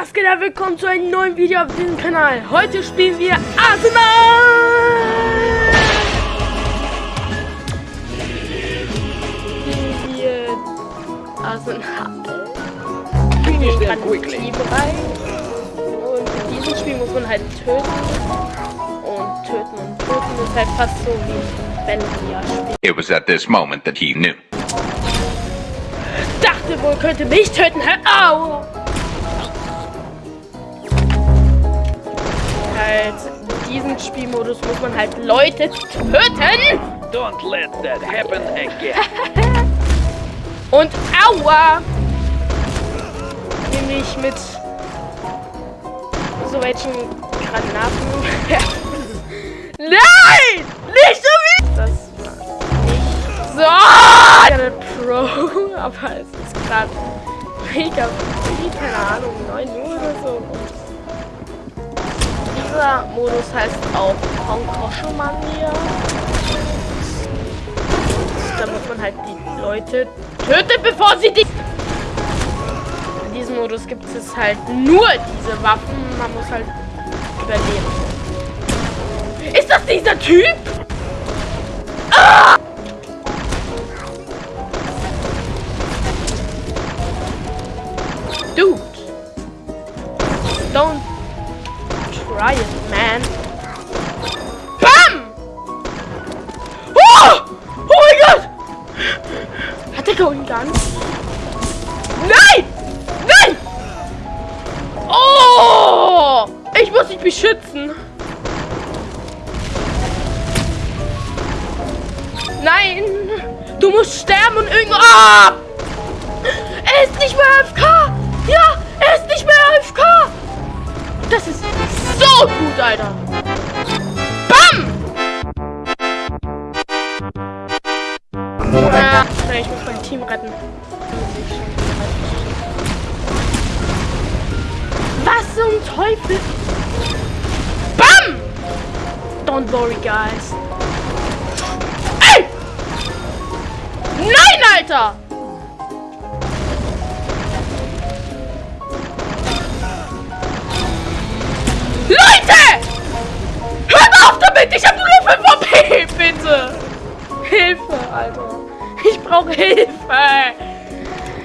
was geht ab? Willkommen zu einem neuen Video auf diesem Kanal. Heute spielen wir Arsenal! Spielen wir Arsenal. Finish them quickly. Diesem Spiel muss man halt töten. Und töten und töten. Das ist halt fast so wie ein Vanilla-Spiel. It was at this moment that he knew. Dachte wohl, könnte mich töten. Hör au! Halt, in diesem Spielmodus muss man halt Leute töten. Don't let that happen again. Und aua! Nämlich mit so welchen Granaten. Nein! Nicht so wie! Das war nicht so. Pro, aber es ist gerade mega viel, keine Ahnung, 9 Uhr oder so. Dieser Modus heißt auch Konkoscho-Manier. Da muss man halt die Leute töten, bevor sie die... Modus gibt es halt nur diese Waffen. Man muss halt überleben. Ist das dieser Typ? Ah! Mehr AFK! Ja! Er ist nicht mehr AFK! Das ist so gut, Alter! Bam! Ja, ich muss mein Team retten. Was zum Teufel? Bam! Don't worry, guys. Ey! Nein, Alter! Ich habe nur 5 HP, bitte! Hilfe, Alter. Ich brauche Hilfe.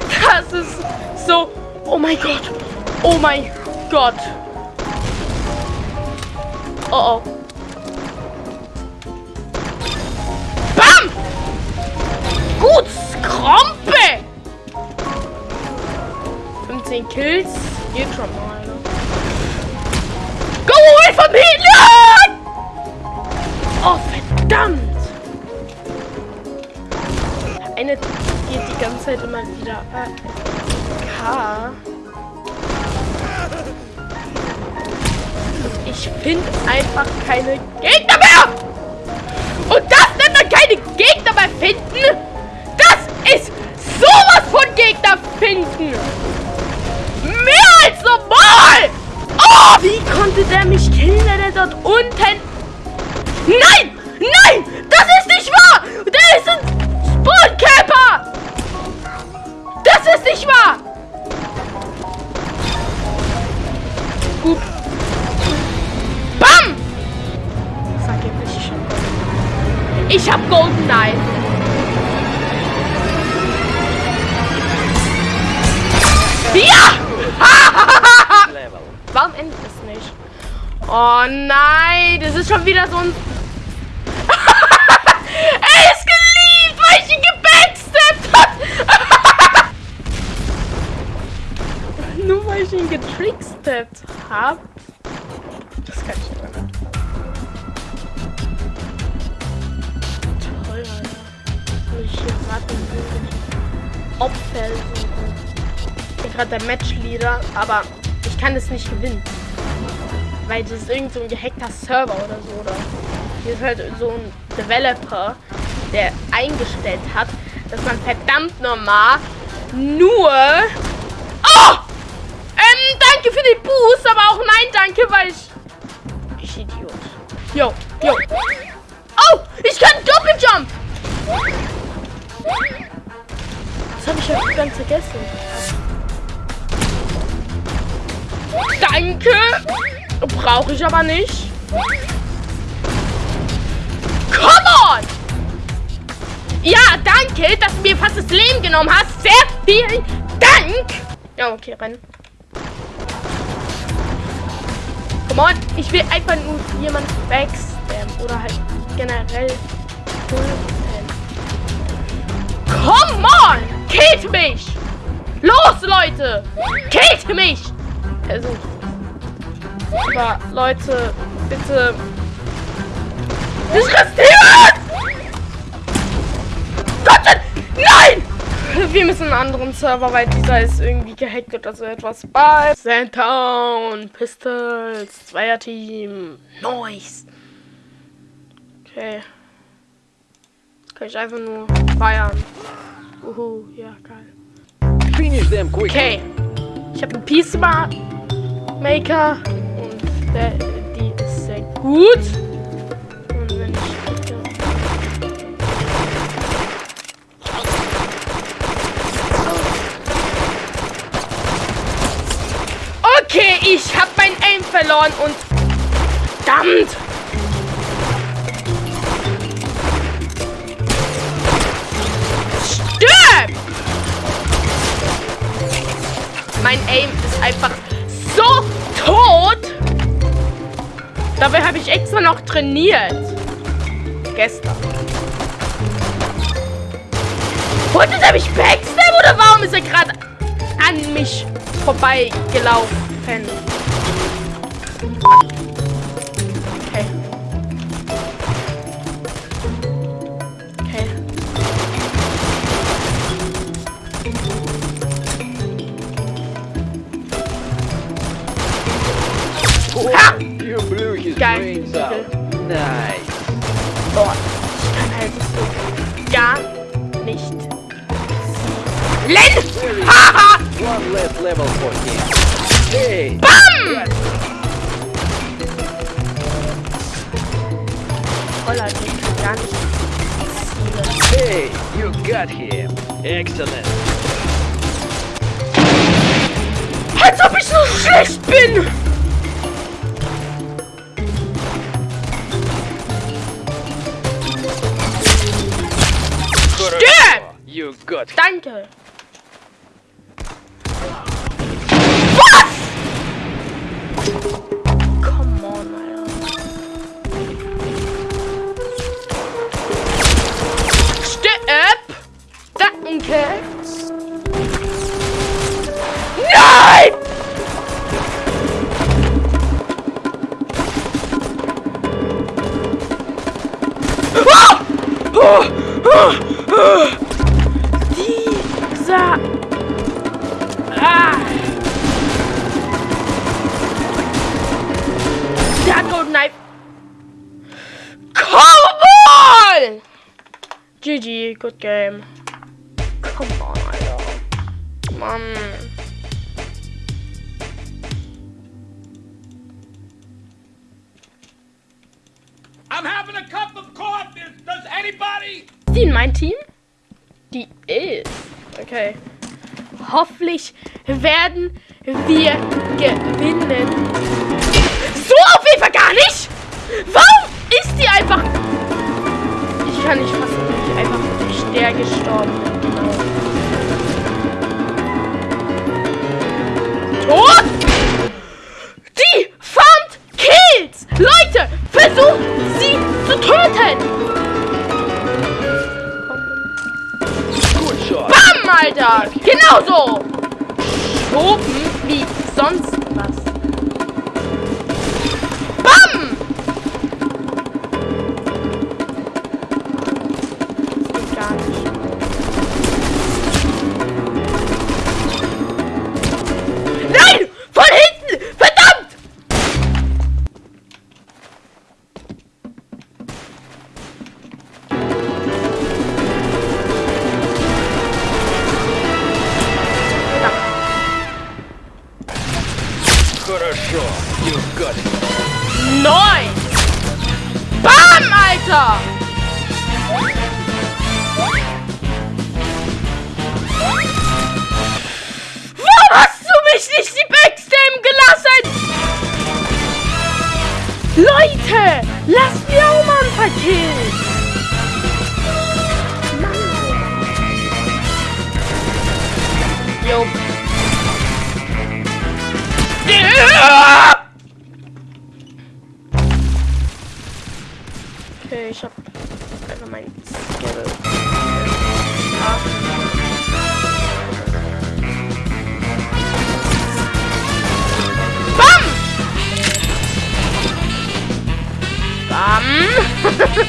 Das ist so... Oh mein Gott. Oh mein Gott. Oh oh. Bam! Gut, Skrompe! 15 Kills. Geht schon mal? Go away from me! Nein! Verdammt! Eine geht die ganze Zeit immer wieder K. Ich finde einfach keine Gegner mehr! Und das nennt man keine Gegner mehr finden? Das ist sowas von Gegner finden! Mehr als normal! Oh! Wie konnte der mich killen, wenn er dort unten... Nein! Nein! Das ist nicht wahr! Der ist ein Spawncamper! Das ist nicht wahr! Hup. Bam! Ich hab Golden Knife. Ja! Warum endet es nicht? Oh nein, das ist schon wieder so ein... er ist geliebt, weil ich ihn gebacksteppt hat. Nur getricksteppt habe. Das kann ich nicht mehr. Toll, Alter. Ich hier den Opfer suchen? Ich bin gerade der Matchleader, aber ich kann es nicht gewinnen. Weil das ist irgend so ein gehackter Server oder so. Oder hier ist halt so ein Developer, der eingestellt hat, dass man verdammt normal nur... den Boost, aber auch nein, Jo, jo. Oh, ich kann Doppeljump. Das habe ich ja ganz vergessen. Danke. Brauche ich aber nicht. Come on! Ja, danke, dass du mir fast das Leben genommen hast. Sehr vielen Dank. Ja, okay, rennen. On, ich will einfach nur jemanden backstammen oder halt generell pullen. Come on! Killt mich! Los, Leute! Killt mich! Versucht. Aber, Leute, bitte. Ich riskiere Wir müssen einen anderen Server, weil dieser ist irgendwie gehackt oder so etwas. Bei Sandtown, Pistols, Zweierteam, Noise. Okay. Kann ich einfach nur feiern. Uhu, ja, geil. Finish them quickly. Okay. Ich habe einen Peace Maker und der, die ist sehr gut. Und wenn ich verloren und verdammt! Stirb! Mein Aim ist einfach so tot. Dabei habe ich extra noch trainiert. Gestern. Wollte der mich backstab oder warum ist er gerade an mich vorbeigelaufen? Okay. Okay. Ha! You blew his Geil. brains out. Nice. Boah, ich kann halt so gar nicht! Haha! One less level for him. Hey! Bam! Hey! You got him. Excellent. Als ob ich so schlecht bin! Stirb! You got him. Danke. Was? Die in mein Team? Die ist. Okay. Hoffentlich werden wir gewinnen. So auf jeden Fall gar nicht! Warum ist die einfach... Ich kann nicht fassen, wie ich einfach durch der gestorben bin. Genau. Tot! Alter! Genauso! Leute, lasst mir auch mal ein. Mann. Jo. Okay, ich hab Nein!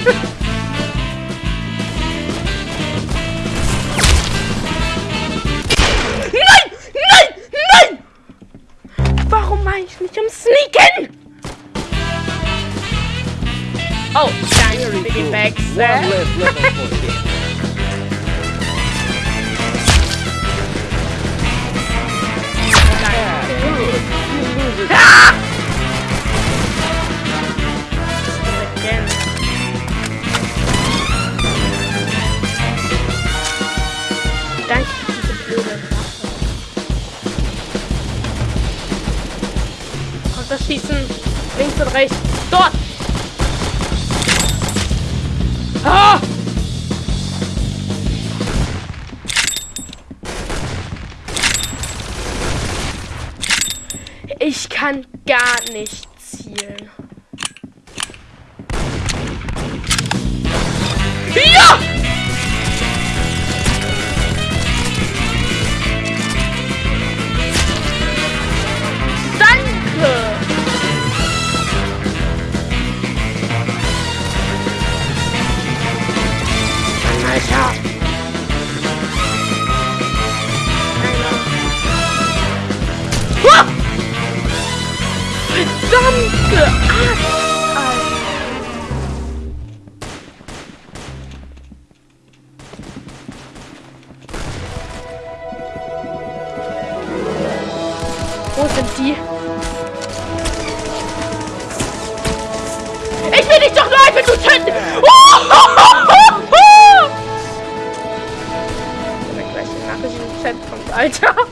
Nein! Nein! Warum war ich nicht am Sneaken? Oh, danke für die Bags. Rechts. Dort! Ah! Ich kann gar nicht zielen. Verdammte Axt! Wo sind die? Ich will dich doch nur einfach nur töten! Oh! Wenn er gleich eine Nachricht im Chat kommt, Alter.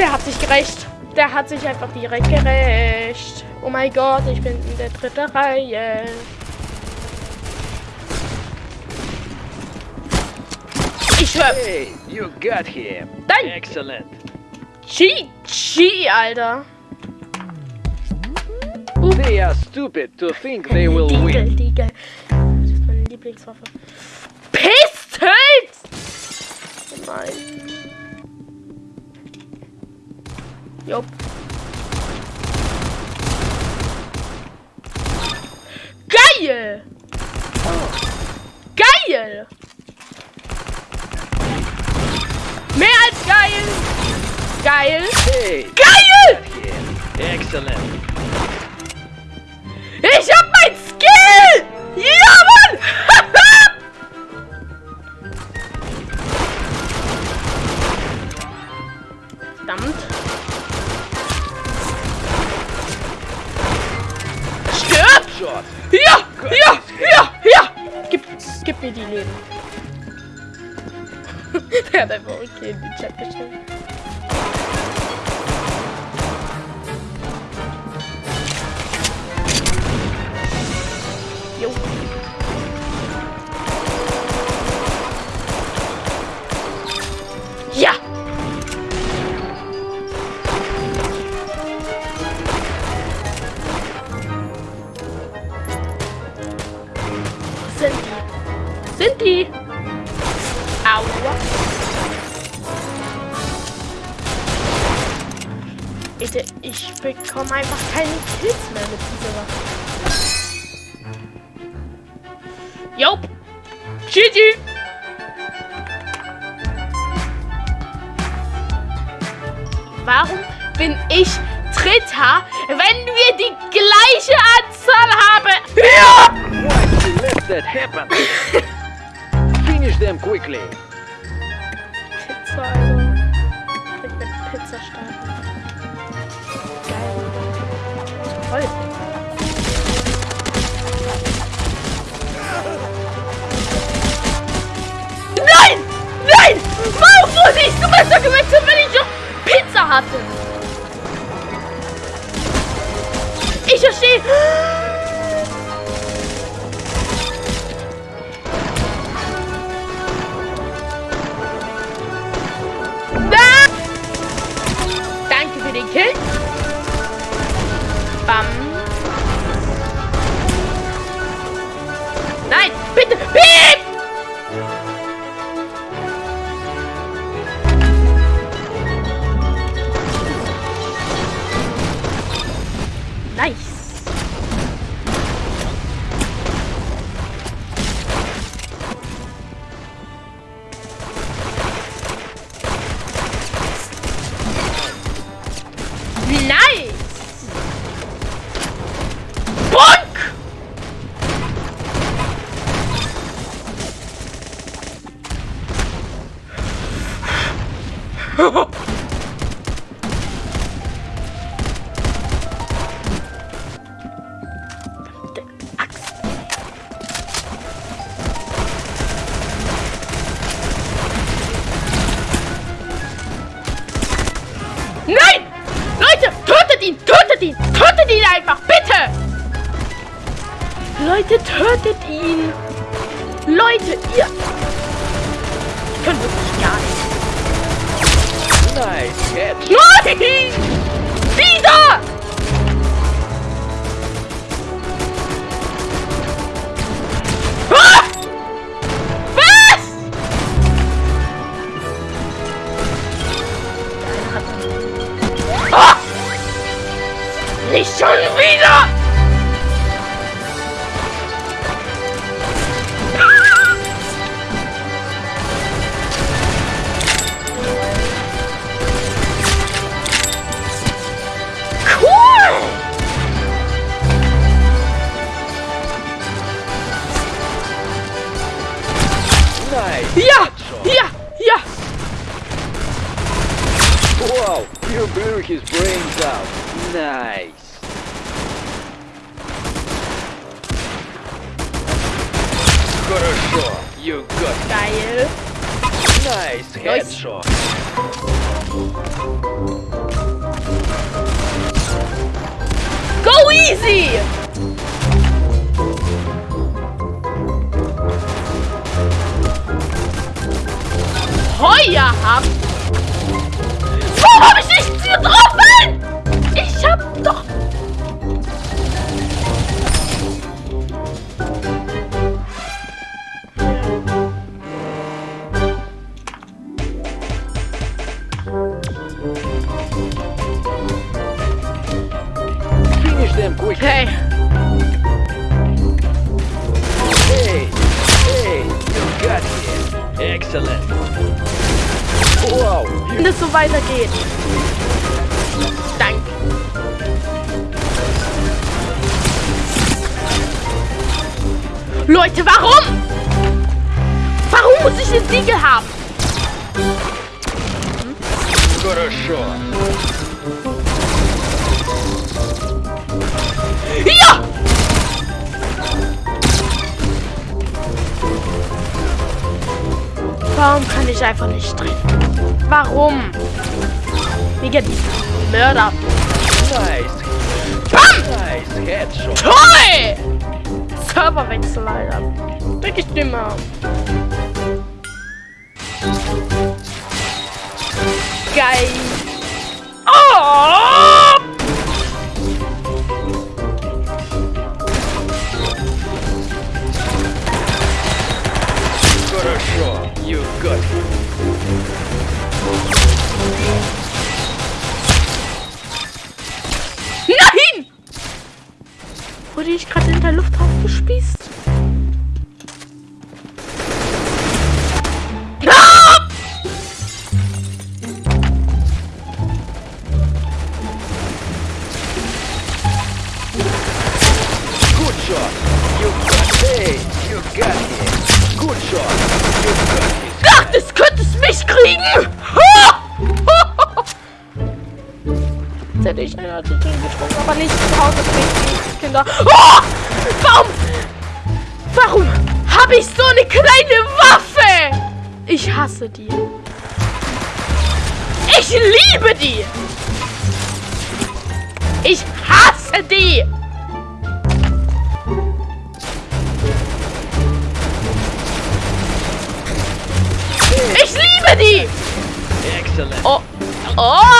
Der, hat sich gerecht. Der hat sich einfach direkt gerecht. Oh mein Gott, ich bin in der dritten Reihe. Ich schwör. Hey, you got him. Danke. Excellent. Chi, Chi, Alter. They are stupid to think they will Diegel, win. Diegel. Das ist meine Lieblingswaffe. Pistols! Nein. Jupp. Geil! Geil! Mehr als geil! Geil! Hey, Geil! Excellent. Ja! Ja! Ja! Ja! Gib, gib mir die Leben. Der hat einfach okay in den Chat geschrieben. Bitte, ich bekomme einfach keine Kills mehr mit dieser Waffe. Jop. GG. Warum bin ich Dritter, wenn wir die gleiche Anzahl haben? Ja! Why did let that happen? Finish them quickly. Voll. Nein! Nein! Warum Du bist doch gewechselt? Ich kann wirklich gar nicht. Nice headshot. Nein! Wieder! Ah! Was? Nice. Ja! headshot. Ja! Ja! Wow, you blew his brains out. Nice. Хорошо, you got Geil! nice headshot. Go easy! Heuer hab. Warum hab ich nichts getroffen? Ich hab doch. weitergeht. Danke. Leute, warum? Warum muss ich den Siegel haben? хорошо. Ja! Warum kann ich einfach nicht treffen? Warum? Wegen diesem Mörder. Nice, Bam! nice headshot. Toll! Serverwechsel, Alter. Wirklich dümmer. Geil. Oh! Gerade in der Luft aufgespießt? Hasse die. Ich liebe die. Ich hasse die. Ich liebe die. Excellent. Oh. Oh. Oh.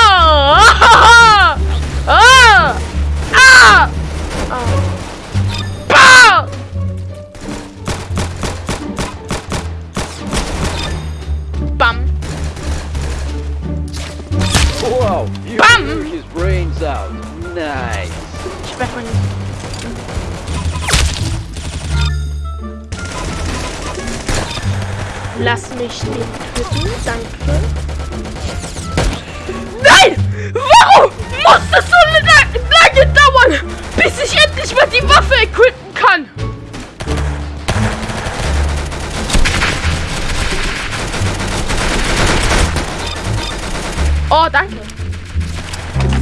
Oh, danke.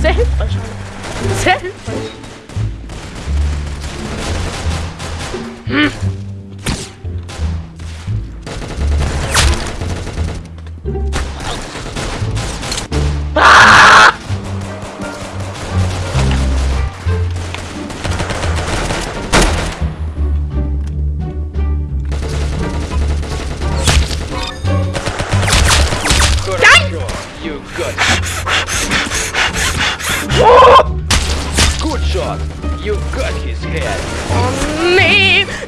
Sehr hilfreich. Sehr hilfreich. Good Good shot. You got his head. On nee!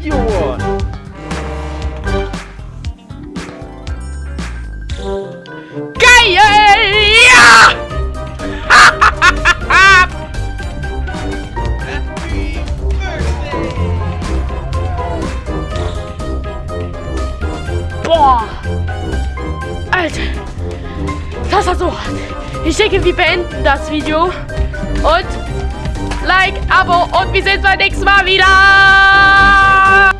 You won. Geil! Ja! Boah! Alter! Das war so hart. Ich denke, wir beenden das Video. Und Like, Abo und wir sehen uns beim nächsten Mal wieder.